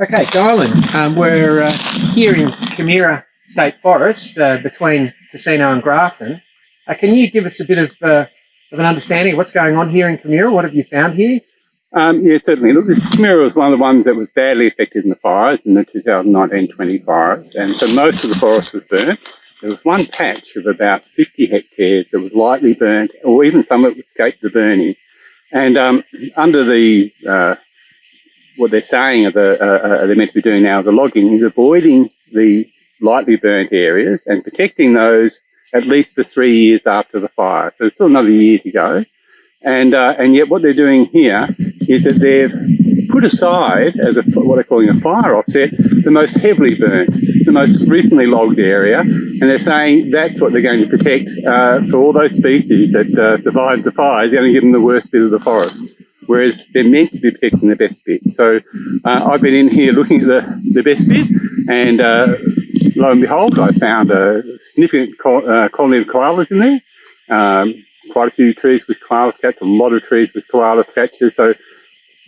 Okay, Dylan, um, we're uh, here in Camira State Forest uh, between Casino and Grafton. Uh, can you give us a bit of, uh, of an understanding of what's going on here in Camira? What have you found here? Um, yeah, certainly. Look, this Camira was one of the ones that was badly affected in the fires, in the 2019-20 fires, and so most of the forest was burnt. There was one patch of about 50 hectares that was lightly burnt, or even some it escaped the burning. And um, under the uh, what they're saying the, uh, uh, they're meant to be doing now, the logging is avoiding the lightly burnt areas and protecting those at least for three years after the fire. So there's still another year to go. And, uh, and yet what they're doing here is that they've put aside as a, what they're calling a fire offset, the most heavily burnt, the most recently logged area. And they're saying that's what they're going to protect uh, for all those species that uh, survived the fires. They're going to give them the worst bit of the forest whereas they're meant to be protecting the best bit. So uh, I've been in here looking at the, the best bit and uh, lo and behold, I found a significant uh, colony of koalas in there. Um, quite a few trees with koala scats, a lot of trees with koala catches. So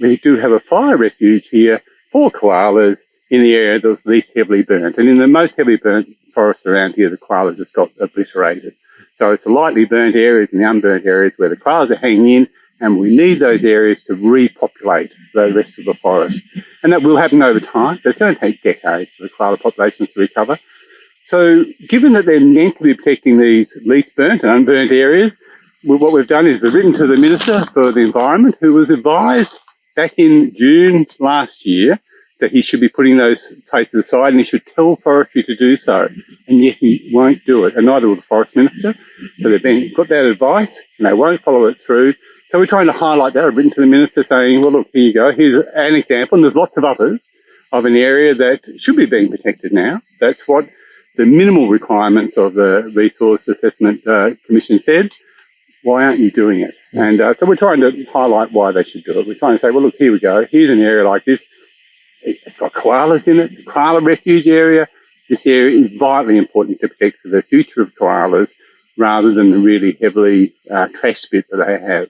we do have a fire refuge here for koalas in the area that's least heavily burnt. And in the most heavily burnt forest around here, the koalas just got obliterated. So it's the lightly burnt areas and the unburnt areas where the koalas are hanging in and we need those mm-hmm. areas to repopulate the rest of the forest. And that will happen over time. It's going to take decades for the koala populations to recover. So given that they're meant to be protecting these least burnt and unburnt areas, what we've done is we've written to the Minister for the Environment, who was advised back in June last year that he should be putting those places aside and he should tell forestry to do so. And yet he won't do it, and neither will the Forest Minister. So they've been got that advice and they won't follow it through. So we're trying to highlight that. I've written to the Minister saying, well, look, here you go. Here's an example, and there's lots of others of an area that should be being protected now. That's what the minimal requirements of the Resource Assessment uh, Commission said. Why aren't you doing it? And uh, so we're trying to highlight why they should do it. We're trying to say, well, look, here we go. Here's an area like this. It's got koalas in it, a koala refuge area. This area is vitally important to protect for the future of koalas rather than the really heavily uh, trash bit that they have.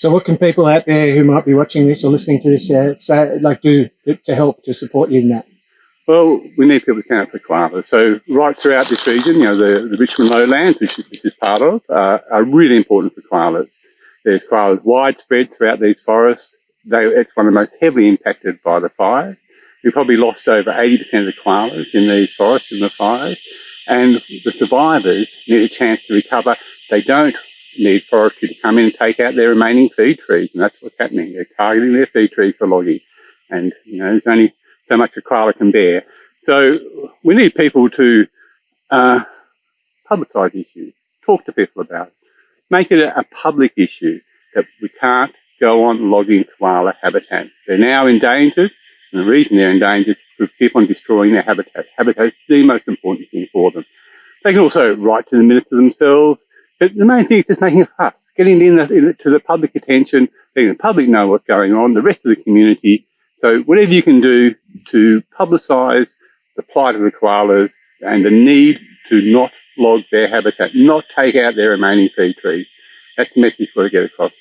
So what can people out there who might be watching this or listening to this uh, say, like do to help to support you in that? Well, we need people to count for koalas. So right throughout this region, you know, the, the Richmond lowlands, which this is part of, uh, are really important for koalas. There's koalas widespread throughout these forests. They, it's one of the most heavily impacted by the fire. We probably lost over 80% of the koalas in these forests in the fires. And the survivors need a chance to recover. They don't need forestry to come in and take out their remaining feed trees. And that's what's happening. They're targeting their feed trees for logging. And, you know, there's only so much a koala can bear. So we need people to uh, publicise issues, talk to people about it, make it a, a public issue that we can't go on logging koala habitat. They're now endangered, and the reason they're endangered is we keep on destroying their habitat. Habitat is the most important thing for them. They can also write to the minister themselves, but the main thing is just making a fuss, getting in, the, in to the public attention, letting the public know what's going on, the rest of the community. So whatever you can do to publicise the plight of the koalas and the need to not log their habitat, not take out their remaining feed trees. That's the message we've got to get across.